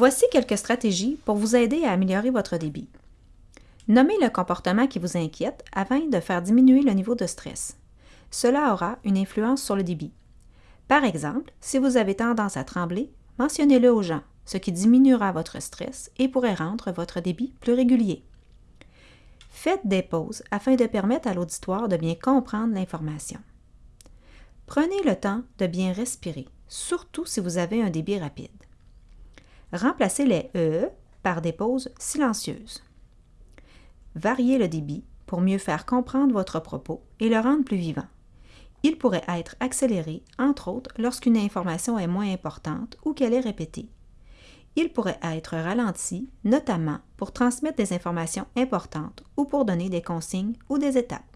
Voici quelques stratégies pour vous aider à améliorer votre débit. Nommez le comportement qui vous inquiète afin de faire diminuer le niveau de stress. Cela aura une influence sur le débit. Par exemple, si vous avez tendance à trembler, mentionnez-le aux gens, ce qui diminuera votre stress et pourrait rendre votre débit plus régulier. Faites des pauses afin de permettre à l'auditoire de bien comprendre l'information. Prenez le temps de bien respirer, surtout si vous avez un débit rapide. Remplacez les E par des pauses silencieuses. Variez le débit pour mieux faire comprendre votre propos et le rendre plus vivant. Il pourrait être accéléré, entre autres, lorsqu'une information est moins importante ou qu'elle est répétée. Il pourrait être ralenti, notamment pour transmettre des informations importantes ou pour donner des consignes ou des étapes.